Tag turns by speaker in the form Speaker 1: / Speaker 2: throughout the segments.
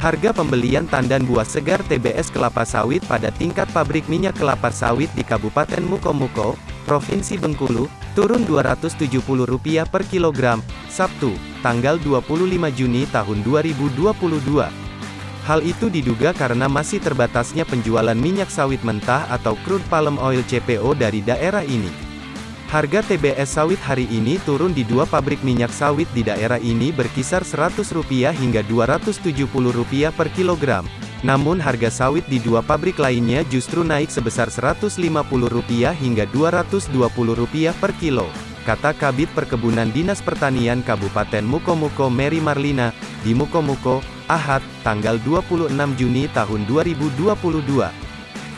Speaker 1: Harga pembelian tandan buah segar TBS kelapa sawit pada tingkat pabrik minyak kelapa sawit di Kabupaten Mukomuko, Provinsi Bengkulu, turun Rp270 per kilogram, Sabtu, tanggal 25 Juni tahun 2022. Hal itu diduga karena masih terbatasnya penjualan minyak sawit mentah atau crude palm oil CPO dari daerah ini. Harga TBS sawit hari ini turun di dua pabrik minyak sawit di daerah ini berkisar Rp100 hingga Rp270 per kilogram. Namun harga sawit di dua pabrik lainnya justru naik sebesar Rp150 hingga Rp220 per kilo. Kata Kabit Perkebunan Dinas Pertanian Kabupaten Mukomuko Mary Marlina, di Mukomuko, Ahad, tanggal 26 Juni tahun 2022.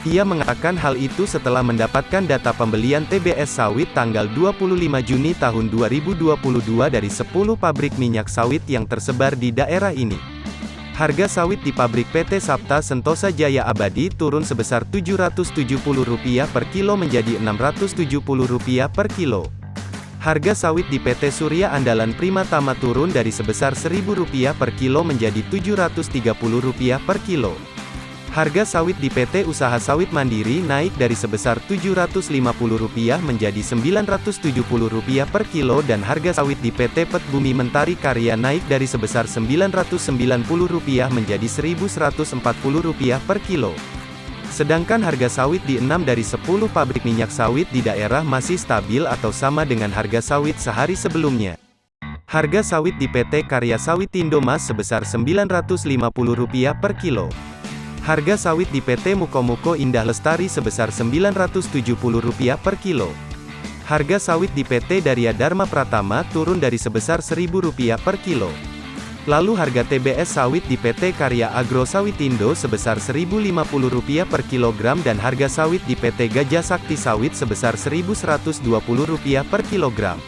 Speaker 1: Ia mengatakan hal itu setelah mendapatkan data pembelian TBS sawit tanggal 25 Juni tahun 2022 dari 10 pabrik minyak sawit yang tersebar di daerah ini. Harga sawit di pabrik PT Sapta Sentosa Jaya Abadi turun sebesar Rp770 per kilo menjadi Rp670 per kilo. Harga sawit di PT Surya Andalan Prima Tama turun dari sebesar Rp1.000 per kilo menjadi Rp730 per kilo. Harga sawit di PT Usaha Sawit Mandiri naik dari sebesar Rp750 menjadi Rp970 per kilo dan harga sawit di PT Pet Bumi Mentari Karya naik dari sebesar Rp990 menjadi Rp1.140 per kilo. Sedangkan harga sawit di 6 dari 10 pabrik minyak sawit di daerah masih stabil atau sama dengan harga sawit sehari sebelumnya. Harga sawit di PT Karya Sawit Indomas sebesar Rp950 per kilo. Harga sawit di PT Mukomuko Indah Lestari sebesar Rp970 per kilo. Harga sawit di PT Daria Dharma Pratama turun dari sebesar Rp1.000 per kilo. Lalu harga TBS sawit di PT Karya Agro Sawitindo sebesar Rp1.050 per kilogram dan harga sawit di PT Gajah Sakti Sawit sebesar Rp1.120 per kilogram.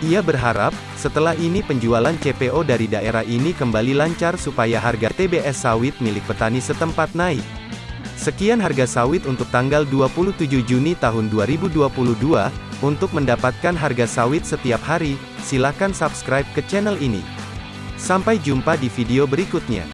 Speaker 1: Ia berharap, setelah ini penjualan CPO dari daerah ini kembali lancar supaya harga TBS sawit milik petani setempat naik. Sekian harga sawit untuk tanggal 27 Juni tahun 2022. Untuk mendapatkan harga sawit setiap hari, silakan subscribe ke channel ini. Sampai jumpa di video berikutnya.